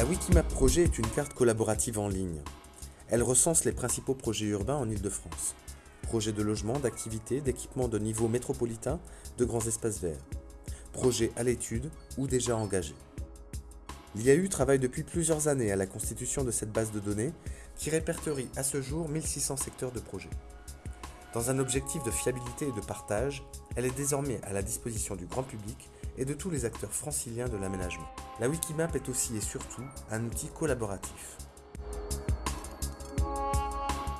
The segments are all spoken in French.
La Wikimap Projet est une carte collaborative en ligne. Elle recense les principaux projets urbains en Ile-de-France. Projets de logement, d'activités, d'équipements de niveau métropolitain, de grands espaces verts. Projets à l'étude ou déjà engagés. L'IAU travaille depuis plusieurs années à la constitution de cette base de données qui répertorie à ce jour 1600 secteurs de projets. Dans un objectif de fiabilité et de partage, elle est désormais à la disposition du grand public et de tous les acteurs franciliens de l'aménagement. La Wikimap est aussi et surtout un outil collaboratif.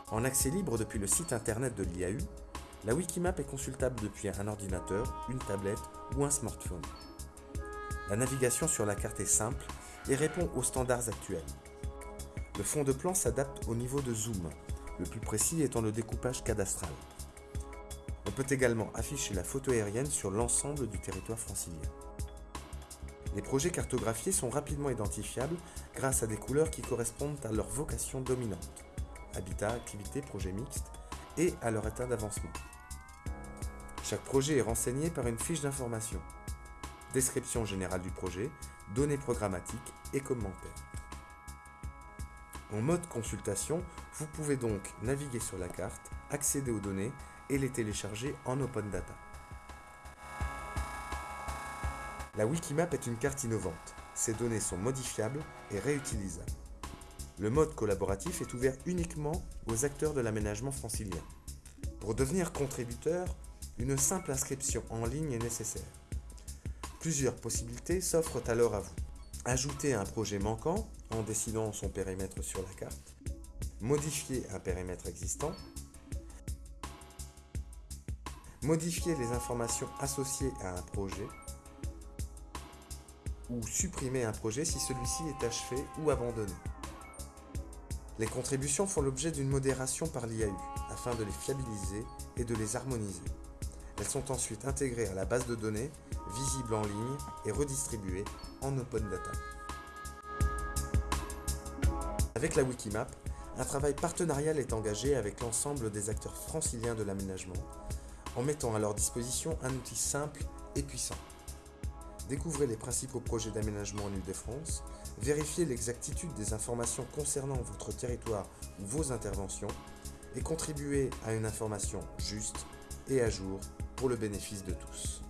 En accès libre depuis le site internet de l'IAU, la Wikimap est consultable depuis un ordinateur, une tablette ou un smartphone. La navigation sur la carte est simple et répond aux standards actuels. Le fond de plan s'adapte au niveau de zoom, le plus précis étant le découpage cadastral. Peut également afficher la photo aérienne sur l'ensemble du territoire francilien. Les projets cartographiés sont rapidement identifiables grâce à des couleurs qui correspondent à leur vocation dominante, habitat, activité, projet mixte, et à leur état d'avancement. Chaque projet est renseigné par une fiche d'information, description générale du projet, données programmatiques et commentaires. En mode consultation, vous pouvez donc naviguer sur la carte, accéder aux données et les télécharger en Open Data. La Wikimap est une carte innovante. Ces données sont modifiables et réutilisables. Le mode collaboratif est ouvert uniquement aux acteurs de l'aménagement francilien. Pour devenir contributeur, une simple inscription en ligne est nécessaire. Plusieurs possibilités s'offrent alors à vous. Ajouter un projet manquant en décidant son périmètre sur la carte, modifier un périmètre existant, modifier les informations associées à un projet, ou supprimer un projet si celui-ci est achevé ou abandonné. Les contributions font l'objet d'une modération par l'IAU afin de les fiabiliser et de les harmoniser. Elles sont ensuite intégrées à la base de données, visibles en ligne et redistribuées en open data. Avec la Wikimap, un travail partenarial est engagé avec l'ensemble des acteurs franciliens de l'aménagement, en mettant à leur disposition un outil simple et puissant. Découvrez les principaux projets d'aménagement en Ile-de-France, vérifiez l'exactitude des informations concernant votre territoire ou vos interventions, et contribuez à une information juste et à jour pour le bénéfice de tous.